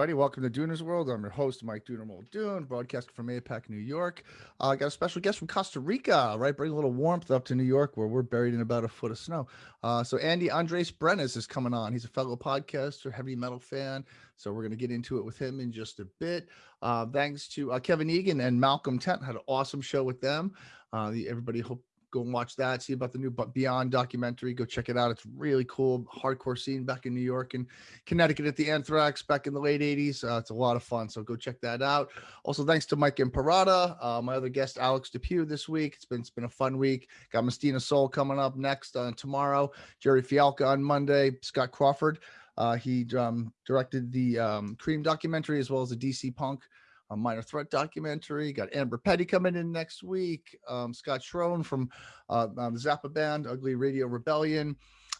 everybody. Welcome to Dooner's World. I'm your host, Mike Dooner Muldoon, broadcasting from APAC, New York. Uh, I got a special guest from Costa Rica, right? Bring a little warmth up to New York, where we're buried in about a foot of snow. Uh, so Andy Andres Brenes is coming on. He's a fellow podcaster, heavy metal fan. So we're going to get into it with him in just a bit. Uh, thanks to uh, Kevin Egan and Malcolm Tent. Had an awesome show with them. Uh, the, everybody hope go and watch that. See about the new Beyond documentary. Go check it out. It's really cool. Hardcore scene back in New York and Connecticut at the Anthrax back in the late 80s. Uh, it's a lot of fun. So go check that out. Also, thanks to Mike Imperato, uh, my other guest, Alex Depew, this week. It's been, it's been a fun week. Got Mystina Soul coming up next uh, tomorrow. Jerry Fialka on Monday. Scott Crawford. Uh, he um, directed the um, Creem documentary as well as the DC Punk a minor threat documentary. Got Amber Petty coming in next week. Um, Scott Schroen from uh, um, Zappa Band, Ugly Radio Rebellion.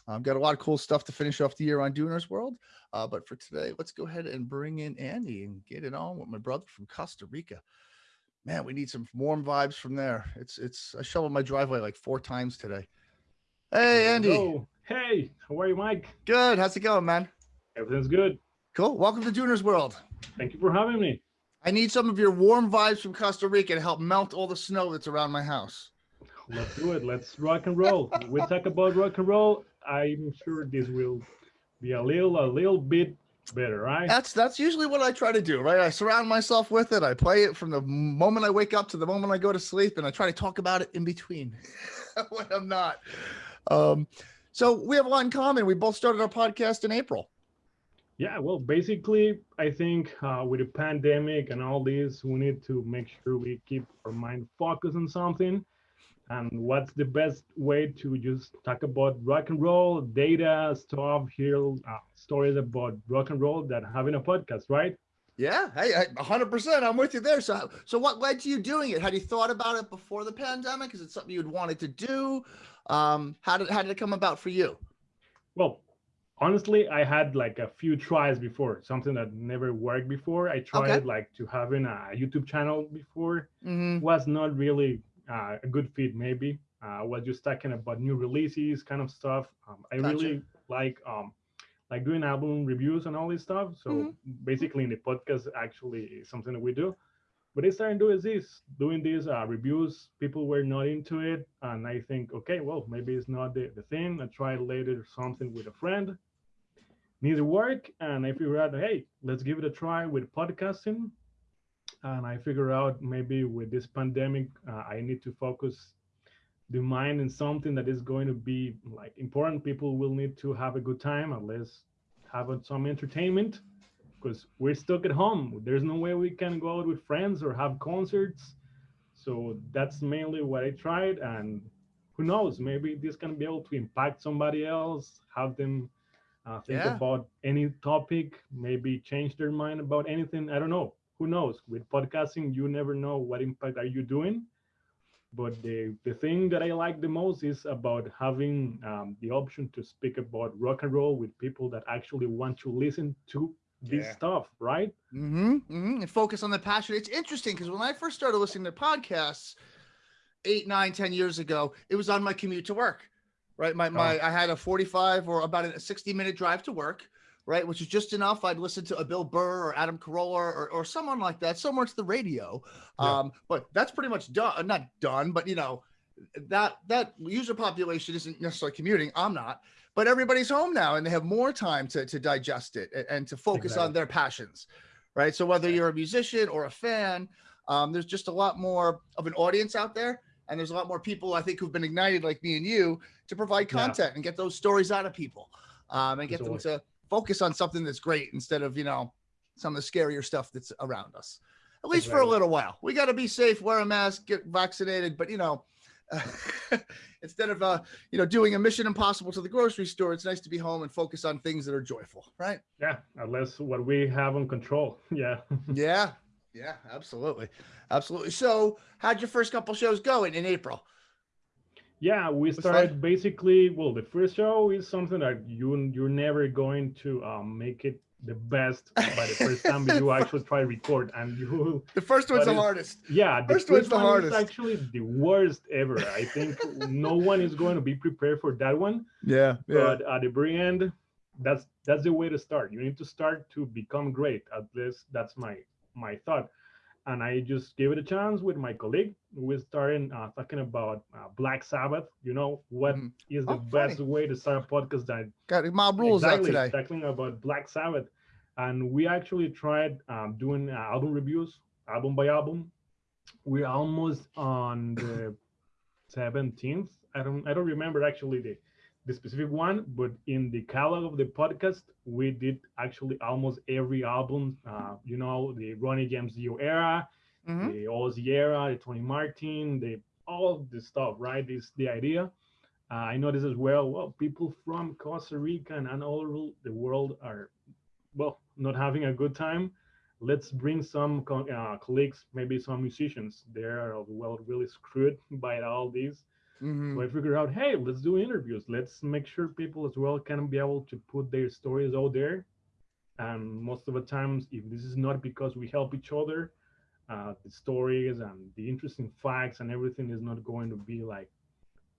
Um, got a lot of cool stuff to finish off the year on Dooner's World. Uh, but for today, let's go ahead and bring in Andy and get it on with my brother from Costa Rica. Man, we need some warm vibes from there. It's it's I shoveled my driveway like four times today. Hey, Andy. Hello. Hey, how are you, Mike? Good. How's it going, man? Everything's good. Cool. Welcome to Dooner's World. Thank you for having me. I need some of your warm vibes from Costa Rica to help melt all the snow that's around my house. Let's do it. Let's rock and roll. we talk about rock and roll. I'm sure this will be a little, a little bit better, right? That's that's usually what I try to do, right? I surround myself with it. I play it from the moment I wake up to the moment I go to sleep, and I try to talk about it in between when I'm not. Um, so we have a lot in common. We both started our podcast in April. Yeah, well, basically, I think uh, with the pandemic and all this, we need to make sure we keep our mind focused on something. And what's the best way to just talk about rock and roll, data, stuff, hear uh, stories about rock and roll that having a podcast, right? Yeah, hey, 100%. I'm with you there. So, so what led to you doing it? Had you thought about it before the pandemic? Is it something you'd wanted to do? Um, how did how did it come about for you? Well, honestly i had like a few tries before something that never worked before i tried okay. like to having a youtube channel before mm-hmm. was not really uh, a good fit maybe uh, i was just talking about new releases kind of stuff um, i gotcha. really like um like doing album reviews and all this stuff so mm-hmm. basically in the podcast actually is something that we do but I started doing this, doing these uh, reviews. People were not into it, and I think, okay, well, maybe it's not the, the thing. I tried later something with a friend, neither work and i figured out hey let's give it a try with podcasting. And i figure out maybe with this pandemic uh, i need to focus the mind in something that is going to be like important. People will need to have a good time at least have some entertainment because we're stuck at home. There's no way we can go out with friends or have concerts. So that's mainly what i tried and who knows maybe this can be able to impact somebody else have them uh, think yeah. about any topic, maybe change their mind about anything. I don't know. Who knows? With podcasting, you never know what impact are you doing. But the, the thing that I like the most is about having um, the option to speak about rock and roll with people that actually want to listen to this yeah. stuff, right? Mm-hmm, mm-hmm. And focus on the passion. It's interesting because when I first started listening to podcasts eight, nine, ten years ago, it was on my commute to work right? My, my, oh. I had a 45 or about a 60 minute drive to work, right? Which is just enough. I'd listen to a Bill Burr or Adam Carolla or, or someone like that, somewhere to the radio. Yeah. Um, but that's pretty much done, not done, but you know, that, that user population isn't necessarily commuting. I'm not, but everybody's home now and they have more time to, to digest it and, and to focus exactly. on their passions, right? So whether you're a musician or a fan, um, there's just a lot more of an audience out there and there's a lot more people I think who've been ignited like me and you to provide content yeah. and get those stories out of people um, and get them to focus on something that's great instead of you know some of the scarier stuff that's around us. At least for a little while. We got to be safe wear a mask get vaccinated but you know instead of uh you know doing a mission impossible to the grocery store it's nice to be home and focus on things that are joyful right? Yeah unless what we have on control. Yeah. Yeah yeah, absolutely. Absolutely. So how'd your first couple shows go in, in April? Yeah, we started basically, well, the first show is something that you, you're never going to um, make it the best by the first time you actually try to record and you the first one's the hardest yeah the first, first one's the one hardest actually the worst ever i think no one is going to be prepared for that one yeah, yeah. but at the very end that's that's the way to start. You need to start to become great. At least that's my my thought. And I just gave it a chance with my colleague. We started uh, talking about uh, Black Sabbath. You know what mm. is the oh, best funny. way to start a podcast? That got mob rules exactly, out today. Talking about Black Sabbath, and we actually tried um, doing uh, album reviews, album by album. We're almost on the 17th. I don't I don't remember actually the the specific one, but in the catalog of the podcast, we did actually almost every album. Uh, you know, the Ronnie James Dio era, mm-hmm. the Ozzy era, the Tony Martin, the all the stuff. Right? This the idea. Uh, I noticed as well. Well, people from Costa Rica and, all over the world are, well, not having a good time. Let's bring some uh, colleagues, maybe some musicians. They are well really screwed by all these Mm-hmm. So I figured out, hey, let's do interviews. Let's make sure people as well can be able to put their stories out there. And most of the times, if this is not because we help each other, uh, the stories and the interesting facts and everything is not going to be like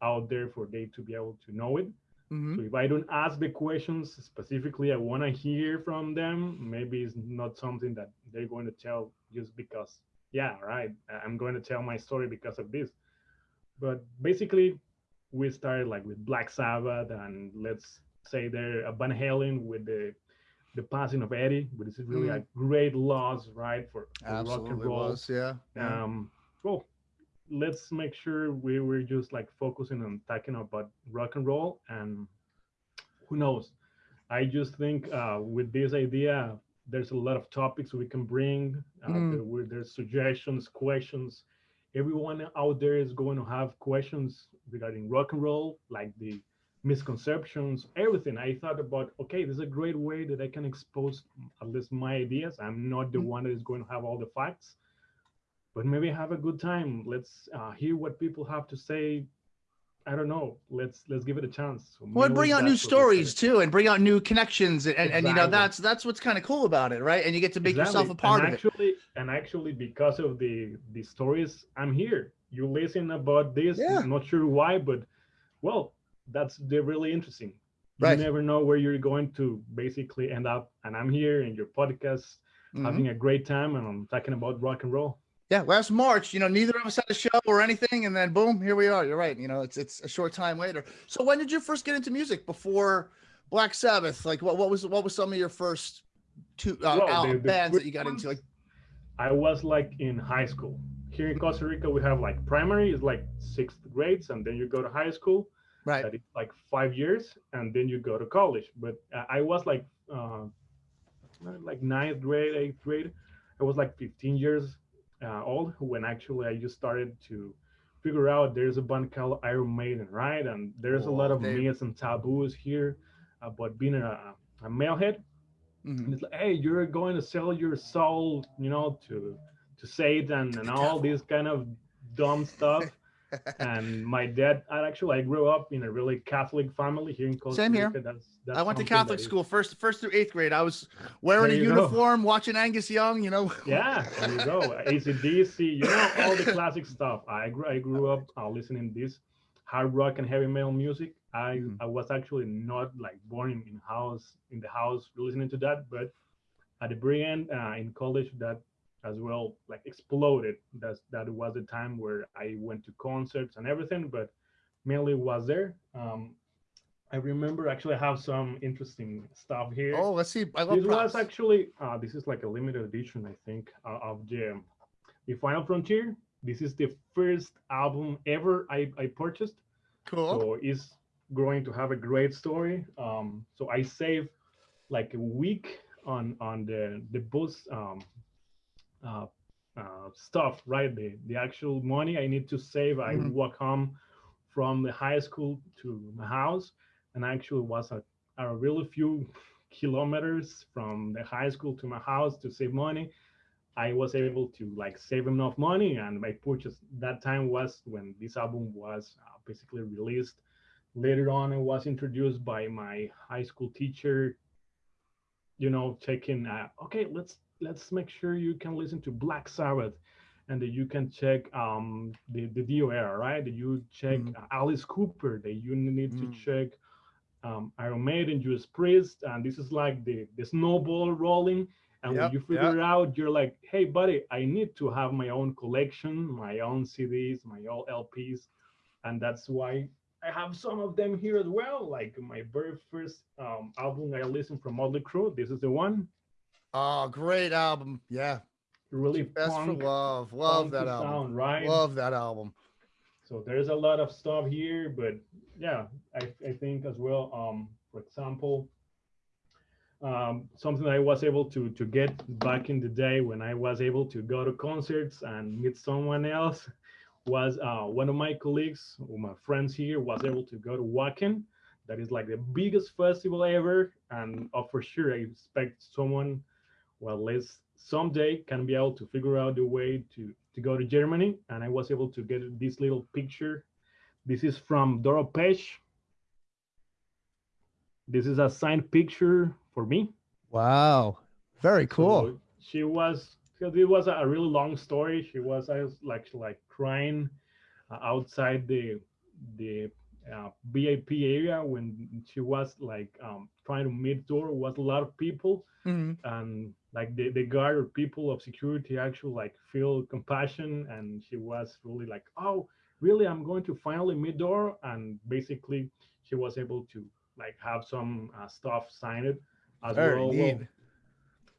out there for they to be able to know it. Mm-hmm. So if I don't ask the questions specifically, I want to hear from them. Maybe it's not something that they're going to tell just because, yeah, right. I'm going to tell my story because of this. But basically, we started like with Black Sabbath and let's say they're a Van Halen with the the passing of Eddie, but this is really mm. a great loss, right, for, for rock and roll. Was, yeah. Um, well, let's make sure we were just like focusing on talking about rock and roll, and who knows? I just think uh, with this idea, there's a lot of topics we can bring. Uh, mm. there, there's suggestions, questions everyone out there is going to have questions regarding rock and roll, like the misconceptions, everything. I thought about, okay, this is a great way that I can expose at least my ideas. I'm not the mm-hmm. one that is going to have all the facts, but maybe have a good time. Let's uh, hear what people have to say. I don't know. Let's let's give it a chance. So well, bring out new stories too, and bring out new connections, and, exactly. and you know that's that's what's kind of cool about it, right? And you get to make exactly. yourself a part and of actually, it and actually because of the the stories i'm here you listen about this yeah. i'm not sure why but well that's they're really interesting right. you never know where you're going to basically end up and i'm here in your podcast mm-hmm. having a great time and i'm talking about rock and roll yeah last march you know neither of us had a show or anything and then boom here we are you're right you know it's it's a short time later so when did you first get into music before black sabbath like what, what was what was some of your first two uh, well, the, the bands that you got into like I was like in high school. Here in Costa Rica, we have like primary is like sixth grades, and then you go to high school. Right. That is like five years, and then you go to college. But I was like, uh, like ninth grade, eighth grade. I was like 15 years uh, old when actually I just started to figure out there's a band called Iron Maiden, right? And there's a lot of myths and taboos here about being a, a metalhead. Mm-hmm. it's like, hey, you're going to sell your soul, you know, to to Satan and all this kind of dumb stuff. And my dad, I actually I grew up in a really Catholic family here in Costa Same here. That's, that's I went to Catholic school first first through eighth grade. I was wearing a uniform, go. watching Angus Young. You know. Yeah, there you go. ACDC, you know all the classic stuff. I grew I grew up uh, listening to this hard rock and heavy metal music. I mm. I was actually not like born in, in house in the house listening to that, but at the very end uh, in college that as well like exploded. That's that was the time where I went to concerts and everything, but mainly was there. Um, I remember actually I have some interesting stuff here. Oh, let's see. I love this props. was actually uh, this is like a limited edition, I think, uh, of the the Final Frontier. This is the first album ever I, I purchased. Cool. So it's going to have a great story. Um, so I saved like a week on on the the bus um, uh, uh, stuff, right? The the actual money I need to save. Mm -hmm. I mm-hmm. walk home from the high school to my house, and actually was a, a really few kilometers from the high school to my house to save money. I was able to like save enough money, and my purchase that time was when this album was uh, basically released later on, I was introduced by my high school teacher. You know, checking. Uh, okay, let's let's make sure you can listen to Black Sabbath, and that you can check um, the the Dio era, right? That you check mm. Alice Cooper. That you need mm. to check um, Iron Maiden, Judas Priest, and this is like the the snowball rolling. And yep, when you figure yep. it out, you're like, hey, buddy, I need to have my own collection, my own CDs, my own LPs. And that's why I have some of them here as well. Like my very first um, album I listened from Motley Crue. This is the one. Oh, great album. Yeah. Really best for love. Love that album. Sound, right? Love that album. So there's a lot of stuff here, but yeah, I, I think as well, um, for example, um, something I was able to to get back in the day when I was able to go to concerts and meet someone else was uh, one of my colleagues, or my friends here, was able to go to Wacken. That is like the biggest festival ever, and uh, for sure I expect someone, well, let's someday can be able to figure out the way to to go to Germany. And I was able to get this little picture. This is from Doro Pesch. This is a signed picture for me. Wow, very cool. So she was because it was a really long story. She was I was like like crying uh, outside the the uh, VIP area when she was like um, trying to meet Doro was a lot of people mm-hmm. and like the, the guard or people of security actually like feel compassion and she was really like oh really i'm going to finally meet Doro and basically she was able to like have some uh, stuff signed as Very well. well.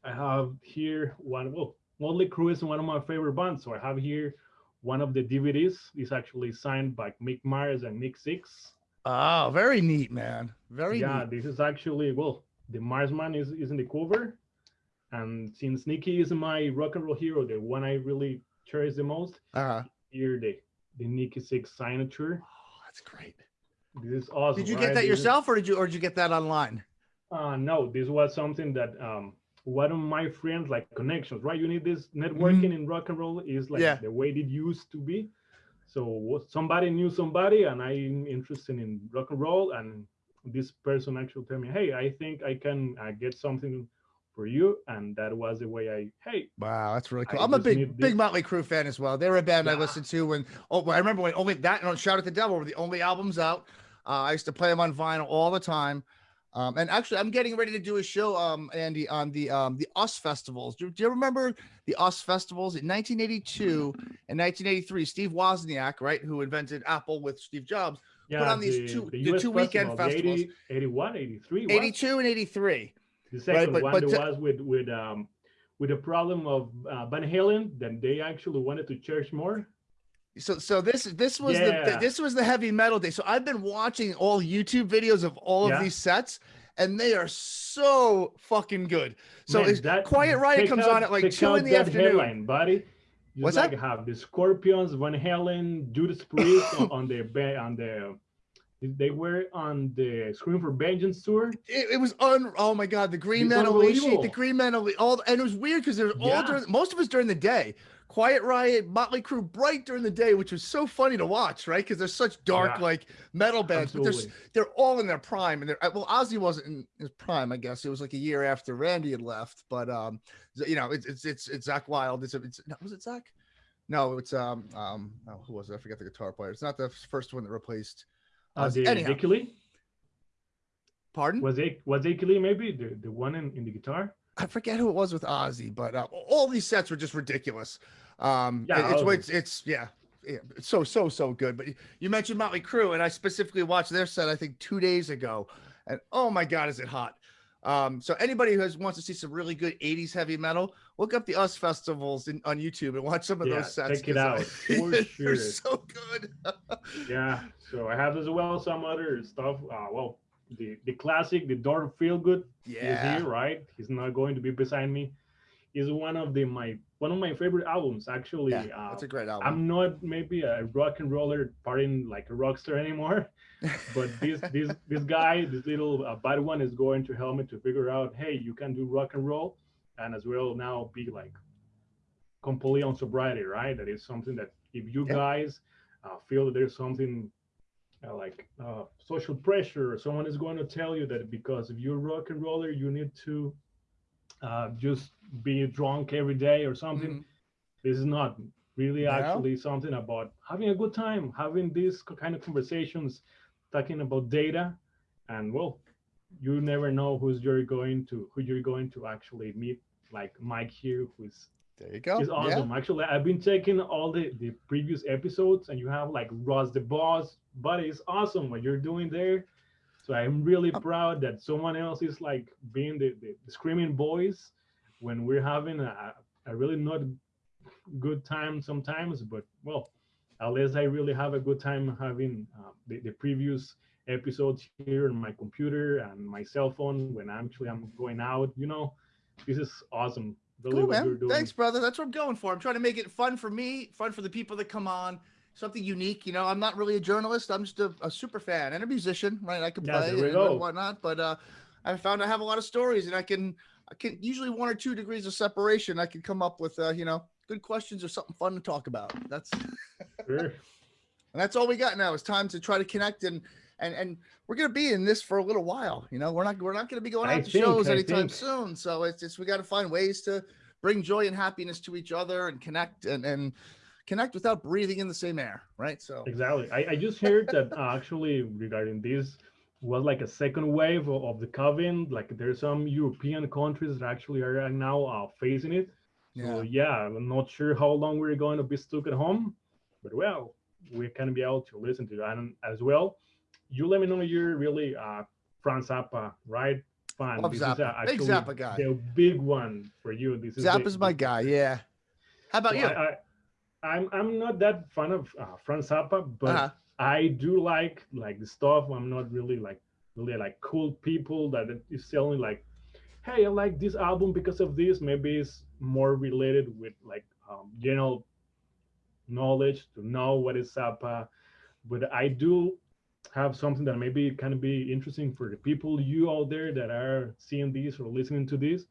I have here one. Well, Motley Crue is one of my favorite bands, so I have here one of the DVDs. is actually signed by Mick Mars and Nikki Sixx. Oh, very neat, man. Very yeah. Neat. This is actually well, the Marsman is is in the cover, and since Nikki is my rock and roll hero, the one I really cherish the most, uh-huh. here the the Nikki Sixx signature. Oh, that's great. This is awesome. Did you get right? that yourself, or did you or did you get that online? Uh, no, this was something that um, one of my friends, like connections, right? You need this networking mm-hmm. in rock and roll is like yeah. the way it used to be. So somebody knew somebody, and I'm interested in rock and roll, and this person actually told me, "Hey, I think I can uh, get something for you," and that was the way I. Hey, wow, that's really cool. I am a big big Motley Crue fan as well. They're a band yeah. I listened to when. Oh, I remember when only that and Shout at the Devil were the only albums out. Uh, I used to play them on vinyl all the time. Um, and actually, I'm getting ready to do a show, um, Andy, on the um, the US festivals. Do, do, you remember the US festivals in 1982 and 1983? Steve Wozniak, right, who invented Apple with Steve Jobs, yeah, put on these two the, the two weekend festivals. 80, 81, 83, 82 and 83. The second right, but, one but to, was with with um with the problem of uh, Van Halen. Then they actually wanted to charge more so so this this was yeah. the this was the heavy metal day. So I've been watching all YouTube videos of all yeah. of these sets, and they are so fucking good. So Man, that, Quiet Riot comes out, on at like two in the afternoon, headline, buddy. Just What's like that? Have the Scorpions, Van Halen, Judas Priest on, on the on the they were on the Scream for Vengeance tour. It, it was un. Oh my god, the Green Unleashed, the Green Unleashed, all, and it was weird because there's all during most of us during the day. Quiet Riot, Motley Crue, bright during the day, which was so funny to watch, right? Because they're such dark, yeah. like metal bands, Absolutely. but they're they're all in their prime. And they're well, Ozzy wasn't in his prime, I guess. It was like a year after Randy had left, but um, you know, it's it's it's, it's Zakk Wylde. It's it's was it Zach? No, it's um um oh, who was it? I forget the guitar player. It's not the first one that replaced. The Anyhow. Pardon? Was it was Lee maybe the the one in, in the guitar? I forget who it was with Ozzy, but uh, all these sets were just ridiculous. Um, yeah, it's, it's, it's yeah, yeah, it's so so so good. But you mentioned Motley Crue, and I specifically watched their set I think two days ago, and oh my god, is it hot! Um, so anybody who has, wants to see some really good '80s heavy metal, look up the US festivals in, on YouTube and watch some of yeah, those sets. Check it out. For sure. They're so good. yeah. So I have as well some other stuff. Uh, well, the the classic, the Dr. Feelgood yeah. is here, right? He's not going to be beside me. Is one of the my one of my favorite albums actually. Yeah, uh, that's a great album. I'm not maybe a rock and roller partying like a rock star anymore, but this this this guy, this little uh, bad one, is going to help me to figure out, hey, you can do rock and roll, and as well now be like completely on sobriety, right? That is something that if you guys uh, feel that there's something uh, like uh, social pressure, someone is going to tell you that because if you're rock and roller, you need to uh, just be drunk every day or something. Mm-hmm. This is not really actually something about having a good time, having these kind of conversations, talking about data, and well, you never know who's you're going to who you're going to actually meet. Like Mike here, who's there you go. It's awesome. Yeah. Actually, I've been checking all the, the previous episodes, and you have like Ross the Boss, but it's awesome what you're doing there. So I'm really proud that someone else is like being the, the, the screaming voice when we're having a, a really not good time sometimes, but well, unless I really have a good time having uh, the, the previous episodes here on my computer and my cell phone when actually I'm going out, you know, this is awesome Really cool, man. Thanks, brother. That's what I'm going for. I'm trying to make it fun for me, fun for the people that come on, something unique. You know, I'm not really a journalist. I'm just a, a super fan and a musician, right? I can play and, and, whatnot, but uh, I found I have a lot of stories, and I can, I can usually one or two degrees of separation. I can come up with, uh, you know, good questions or something fun to talk about. That's, sure. and that's all we got now. It's time to try to connect and and and we're gonna be in this for a little while. You know, we're not we're not gonna be going out I to think, shows anytime think. soon. So it's just we got to find ways to bring joy and happiness to each other and connect and and connect without breathing in the same air, right? So exactly. I, I just heard that uh, actually regarding this was like a second wave of, of the COVID. Like there's some European countries that actually are now uh, facing it. So yeah. yeah, I'm not sure how long we're going to be stuck at home, but well, we can be able to listen to that as well you let me know you're really uh Frank Zappa, right? Fan. Love this Zappa. Is big Zappa guy. The big one for you. This is Zappa's my guy. Yeah. How about so you? I, I, I'm, I'm not that fan of uh, Frank Zappa, but uh-huh. I do like like the stuff. I'm not really like really like cool people that is selling like, hey, I like this album because of this. Maybe it's more related with like um, general knowledge to know what is Zappa. But I do have something that maybe can be interesting for the people you out there that are seeing this or listening to this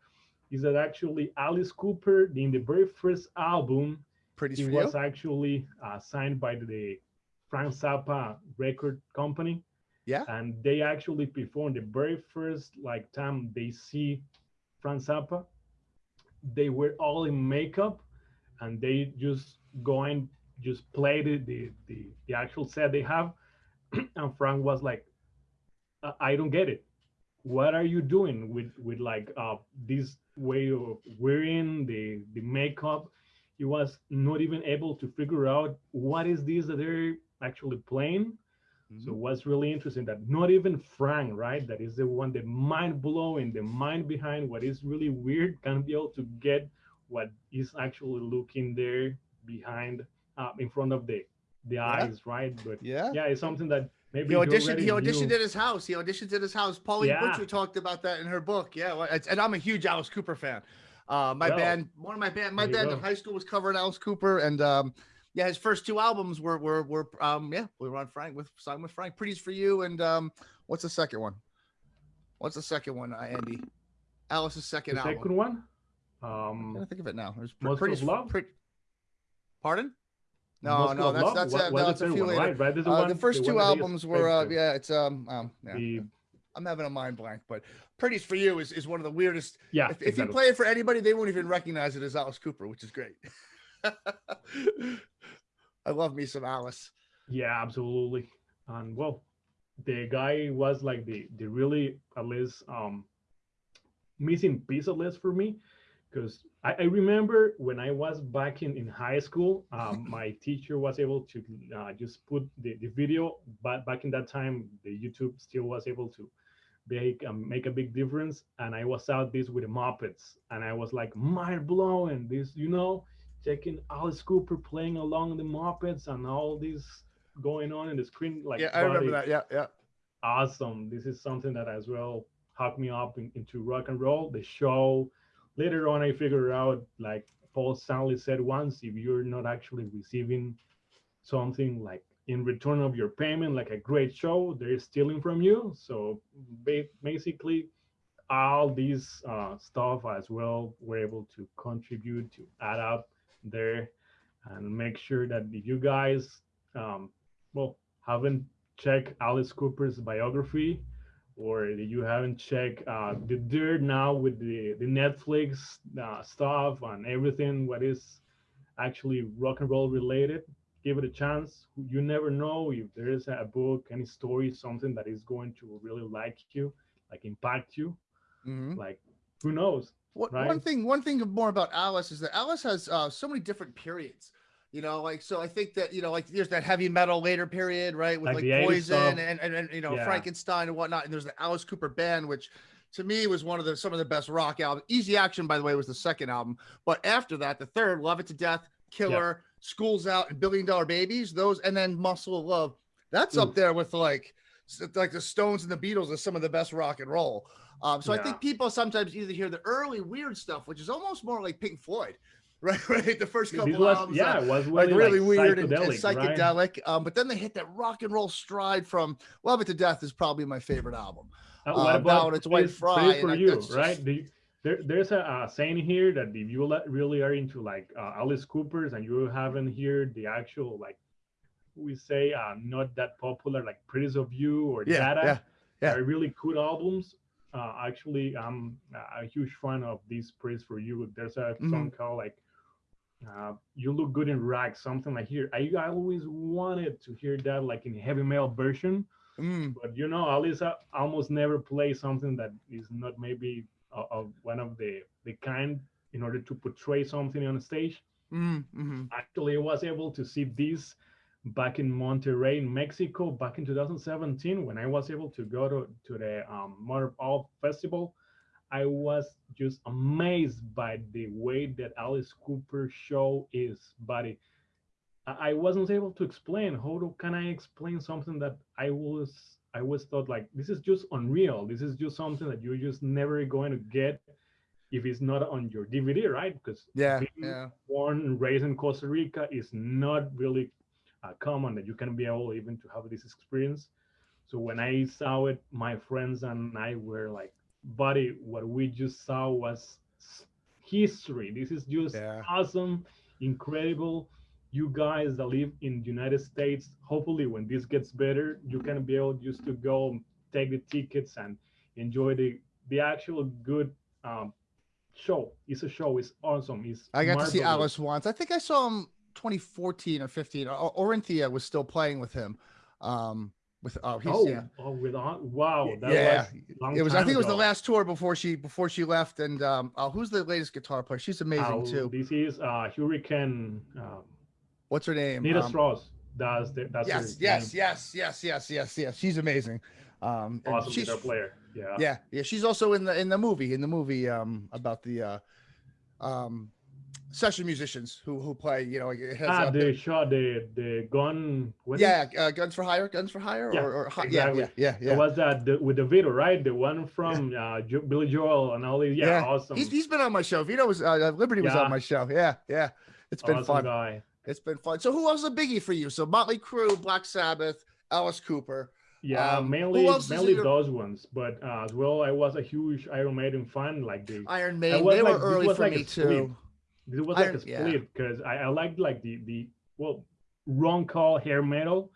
is that actually Alice Cooper in the very first album Pretty he was actually uh, signed by the Frank Zappa record company. Yeah. And they actually performed the very first like time they see Frank Zappa. They were all in makeup and they just go and just play the, the, the, the actual set they have. And Frank was like, I don't get it. What are you doing with with like uh, this way of wearing the the makeup? He was not even able to figure out what is this that they're actually playing. Mm-hmm. So what's really interesting that not even Frank, right, that is the one, the mind blowing, the mind behind what is really weird, can be able to get what is actually looking there behind, uh, in front of the the yeah. eyes, right? But yeah, yeah, it's something that maybe he auditioned. He auditioned knew. at his house. He auditioned at his house. Pauline yeah. Butcher talked about that in her book. Yeah, and I'm a huge Alice Cooper fan. Uh, my band, one of my band, my band in high school was covering Alice Cooper, and um, yeah, his first two albums were were were um, yeah, we were on Frank with signed with Frank. Pretties for you, and um, what's the second one? What's the second one, uh, Andy? Alice's second the album. Second one. Um, I can't think of it now. There's Pretty's love. Pretty, pardon? No, no, that's that's what, that's a few later. Right, right? Uh, the first two albums were uh, yeah, it's um um yeah. The, I'm having a mind blank, but Pretties for You is, is one of the weirdest. Yeah. If, exactly. if you play it for anybody, they won't even recognize it as Alice Cooper, which is great. I love me some Alice. Yeah, absolutely. And well, the guy was like the the really at least um missing piece of this for me because I, I, remember when I was back in, in high school, um, my teacher was able to uh, just put the, the video, but back in that time, the YouTube still was able to make, um, make a big difference. And I was out this with the Muppets and I was like mind blowing this, you know, checking Alice Cooper playing along the Muppets and all this going on in the screen. Like, yeah, I remember that. Yeah. Yeah. Awesome. This is something that as well hooked me up in, into rock and roll, the show, later on, I figured out, like Paul Stanley said once, if you're not actually receiving something like in return of your payment, like a great show, they're stealing from you. So basically, all these uh, stuff as well, we're able to contribute to add up there and make sure that you guys, um, well, haven't checked Alice Cooper's biography, or you haven't checked uh, the dirt now with the, the Netflix uh, stuff and everything what is actually rock and roll related, give it a chance. You never know if there is a book, any story, something that is going to really like you, like impact you. Mm-hmm. Like who knows? What, right? One thing, one thing more about Alice is that Alice has uh, so many different periods. You know, like so. I think that you know, like there's that heavy metal later period, right, with like, like Poison and, and, and you know yeah. Frankenstein and whatnot. And there's the Alice Cooper band, which to me was one of the some of the best rock albums. Easy Action, by the way, was the second album. But after that, the third, Love It to Death, Killer, yeah. Schools Out, and Billion Dollar Babies. Those, and then Muscle of Love. That's up there with like like the Stones and the Beatles as some of the best rock and roll. Um, so yeah. I think people sometimes either hear the early weird stuff, which is almost more like Pink Floyd, right? Right. The first couple albums, yeah, it was really, like really like weird and, and psychedelic. Right? Um, but then they hit that rock and roll stride from Love It to Death is probably my favorite album. Uh, what uh, about it's White Fry? for you, right? There, there's a, a, saying here that if you really are into like uh, Alice Cooper's and you haven't heard the actual like we say uh, not that popular like Pretties of You or yeah, Dada, yeah, yeah. are really cool albums uh, actually I'm a huge fan of this praise for you. There's a mm-hmm. song called like uh, "You Look Good in Rags," something like here. I, I always wanted to hear that like in heavy metal version, mm. but you know, Alisa almost never plays something that is not maybe of, of one of the the kind in order to portray something on stage. Mm-hmm. Actually, I was able to see this back in Monterrey, in Mexico, back in 2017, when I was able to go to, to the um, Festival, I was just amazed by the way that Alice Cooper show is. But I wasn't able to explain. How do, can I explain something that I was I was thought like this is just unreal. This is just something that you're just never going to get if it's not on your DVD, right? Because yeah, yeah. born and raised in Costa Rica is not really uh, common that you can be able even to have this experience. So when I saw it, my friends and I were like, buddy, what we just saw was history. This is just yeah. awesome, incredible. You guys that live in the United States, hopefully when this gets better, you can be able just to go take the tickets and enjoy the the actual good um, show. It's a show. It's awesome. It's I got marvelous. to see Alice once. I think I saw him 2014 or 15. Orianthi was still playing with him. Um, with oh, he's, oh, yeah. oh with wow, yeah, was it was. I think ago. it was the last tour before she before she left. And um, oh, who's the latest guitar player? She's amazing oh, too. This is uh Hurricane. Um, What's her name? Nita um, Strauss. That's the, that's yes, yes, yes, yes, yes, yes, yes. She's amazing. Um, awesome she's, guitar player. Yeah, yeah, yeah. She's also in the in the movie in the movie um about the uh um session musicians who who play you know it has ah, the shot the the gun yeah uh, guns for hire guns for hire yeah, or, or exactly. yeah yeah yeah yeah was that the, with DeVitto right the one from yeah. uh jo Billy Joel and all these yeah, yeah. awesome he's, he's been on my show Vito was uh, Liberty was on my show yeah yeah it's been awesome fun guy. It's been fun so who else is a biggie for you so Motley Crue Black Sabbath Alice Cooper yeah, um, mainly mainly those ones, but uh, as well, I was a huge Iron Maiden fan. Like the Iron Maiden, they like, were early for like me too. This was like a split because yeah. I, I liked like the the well Ron call hair metal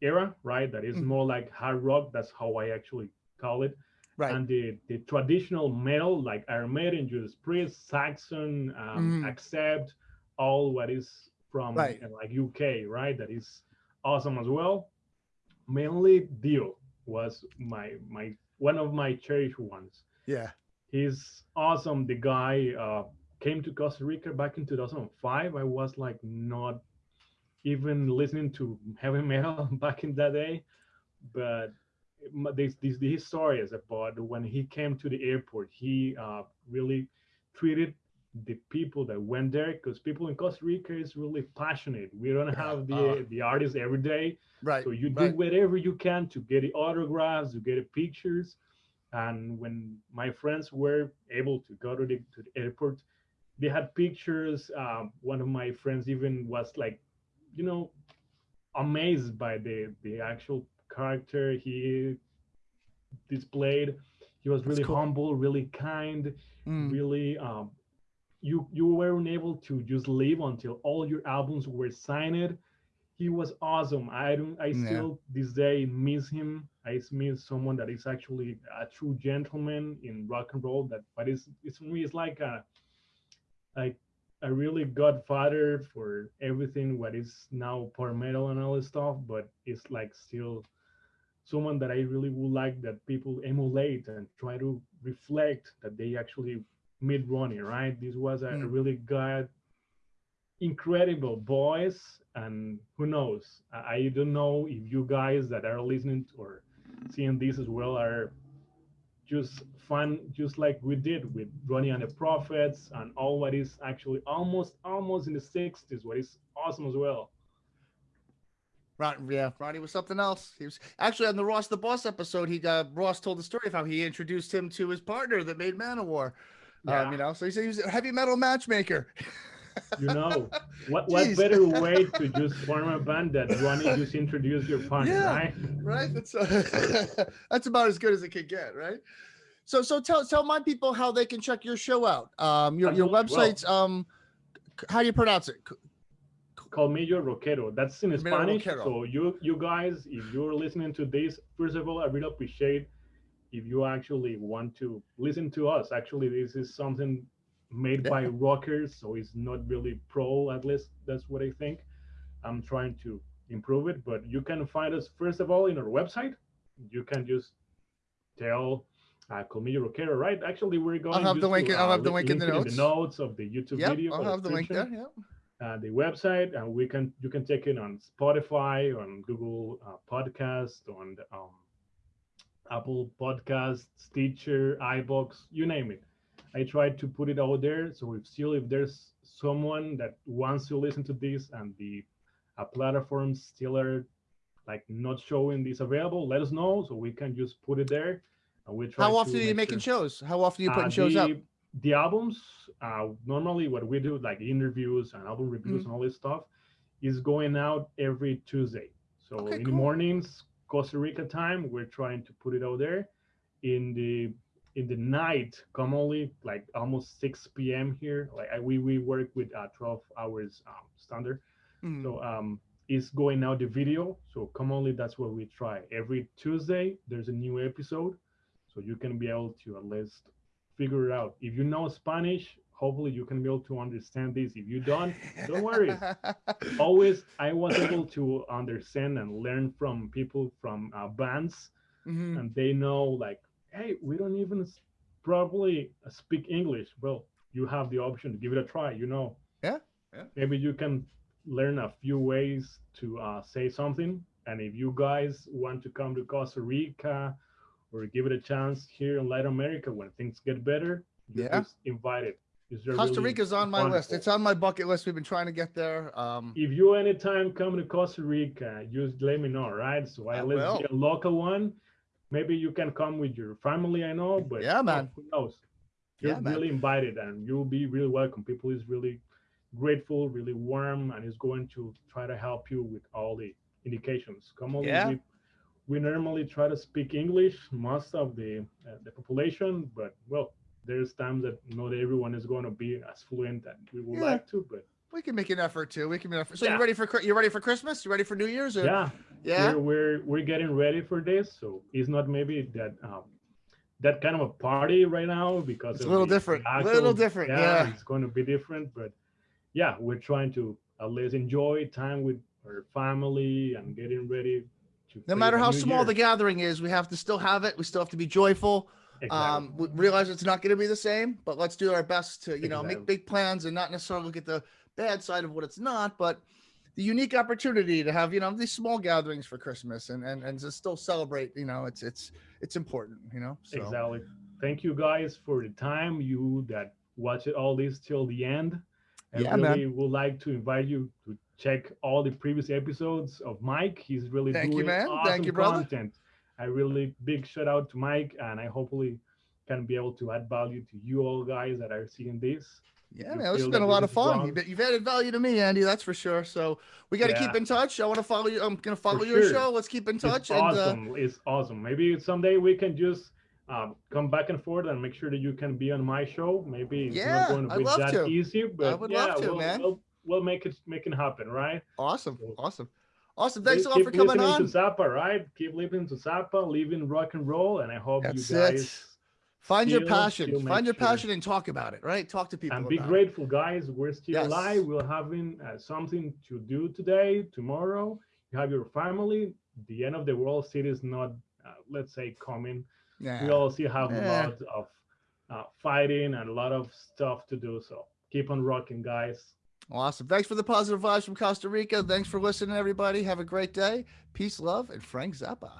era, right? That is mm. more like hard rock. That's how I actually call it. Right. And the the traditional metal like Iron Maiden, Judas Priest, Saxon, um, mm. Accept, all what is from right. uh, like UK, right? That is awesome as well. Mainly Dio was my my one of my cherished ones. Yeah. He's awesome. The guy uh, came to Costa Rica back in 2005, I was like not even listening to heavy metal back in that day. But this, this, this story is about when he came to the airport, he uh, really treated the people that went there because people in Costa Rica is really passionate. We don't have the uh, the artists every day, right? So you do right. whatever you can to get the autographs, to get the pictures. And when my friends were able to go to the to the airport, they had pictures. Um, one of my friends even was like, you know, amazed by the the actual character he displayed. He was really cool. humble, really kind, mm. really. Um, you you weren't able to just live until all your albums were signed. He was awesome. I don't. I yeah. still this day miss him. I miss someone that is actually a true gentleman in rock and roll. That, but it's it's for me, it's like a like a really godfather for everything what is now power metal and all this stuff, but it's like still someone that I really would like that people emulate and try to reflect that they actually meet Ronnie, right? This was a, mm. really good, incredible voice. And who knows? I, I don't know if you guys that are listening or seeing this as well are just fun, just like we did with Ronnie and the Prophets and all what is actually almost almost in the 60s, what is awesome as well. Right, yeah, Ronnie was something else. He was actually on the Ross the Boss episode. He uh, Ross told the story of how he introduced him to his partner that made Manowar. Yeah. Um, you know, so he said he was a heavy metal matchmaker. you know, what what better way to just form a band that Ronnie just introduce your partner, yeah, right? Right. That's uh, that's about as good as it could get, right? So so tell tell my people how they can check your show out. Um, your your website's well, um, how do you pronounce it? Colmillo Rockero. That's in Spanish. So you you guys, if you're listening to this, first of all, I really appreciate if you actually want to listen to us. Actually, this is something made yeah. by rockers, so it's not really pro. At least that's what I think. I'm trying to improve it, but you can find us first of all in our website. You can just tell uh, Colmillo Rockero, right? Actually, we're going. I'll have the link. To, uh, I'll have the link, in the notes. In the notes of the YouTube yep, video. I'll have the link there. Yeah. Uh, the website, and we can you can check it on Spotify, on Google uh, Podcast, on um, Apple Podcasts, Stitcher, iVoox, you name it. I try to put it out there. So if still if there's someone that wants to listen to this and the uh, platforms still are like not showing this available, let us know so we can just put it there. And we try. How often are you making sure. shows? How often are you putting uh, shows the, up? the albums uh, normally what we do like interviews and album reviews mm-hmm. and all this stuff is going out every tuesday so okay, in cool. the mornings costa rica time we're trying to put it out there. In the in the night commonly like almost 6 p.m here like I, we we work with uh, 12 hours um, standard. Mm-hmm. so um is going out the video. So commonly that's what we try. Every tuesday there's a new episode. So you can be able to at least figure it out. If you know Spanish, hopefully you can be able to understand this. If you don't, don't worry. Always, I was able to understand and learn from people from uh, bands, mm-hmm. and they know like, hey, we don't even probably speak English. Well, you have the option to give it a try. You know. Yeah. Yeah. Maybe you can learn a few ways to uh, say something. And if you guys want to come to Costa Rica or give it a chance here in Latin America when things get better. yeah, just invited. Costa really Rica's on my wonderful. list. It's on my bucket list. We've been trying to get there. Um, if you anytime come to Costa Rica, just let me know, right? So I, I let's get a local one. Maybe you can come with your family. I know, but yeah, man. Who knows? You're yeah, really man. invited, and you'll be really welcome. People is really grateful, really warm, and is going to try to help you with all the indications. Come on, yeah we normally try to speak English, most of the uh, the population, but well, there's times that not everyone is going to be as fluent as we would yeah. like to, but we can make an effort too. We can make an effort. So yeah. you ready for you ready for Christmas? You ready for New Year's? Or? Yeah, yeah. We're, we're, we're getting ready for this, so it's not maybe that um, that kind of a party right now because it's a little different. A little different. Yeah, yeah, it's going to be different, but yeah, we're trying to at least enjoy time with our family and getting ready no matter how small year. the gathering is, we have to still have it. We still have to be joyful. Exactly. Um, we realize it's not going to be the same, but let's do our best to, you know, exactly. make big plans and not necessarily look at the bad side of what it's not, but the unique opportunity to have, you know, these small gatherings for Christmas and, and, and to still celebrate, you know, it's, it's, it's important, you know? So. Exactly. Thank you guys for the time you that watch it all this till the end. And yeah, really man. would like to invite you to check all the previous episodes of Mike. He's really Thank doing you, man. awesome Thank you, brother. content. I really big shout out to Mike, and I hopefully can be able to add value to you all guys that are seeing this. Yeah, man, it's been a lot of fun. You've, you've, added value to me, Andy. That's for sure. So we got to yeah. keep in touch. I want to follow you. I'm gonna follow for your sure. show. Let's keep in touch. It's and, awesome. Uh, it's awesome. Maybe someday we can just um, come back and forth and make sure that you can be on my show. Maybe it's yeah, not going to be that to. easy, but I would yeah, love to, we'll, man. We'll, we'll make it make it happen, right? Awesome, so, awesome, awesome. Thanks a lot for coming on. To Zappa, right? Keep living to Zappa, living rock and roll, and I hope That's you guys it. Find your passion. Find your sure. passion and talk about it, right? Talk to people. And be grateful, it. guys. We're still yes. alive. We're having uh, something to do today, tomorrow. You have your family. The end of the world city is not, uh, let's say, coming. Yeah. We all still have yeah. a lot of uh, fighting and a lot of stuff to do. So keep on rocking, guys. Awesome. Thanks for the positive vibes from Costa Rica. Thanks for listening, everybody. Have a great day. Peace, love, and Frank Zappa.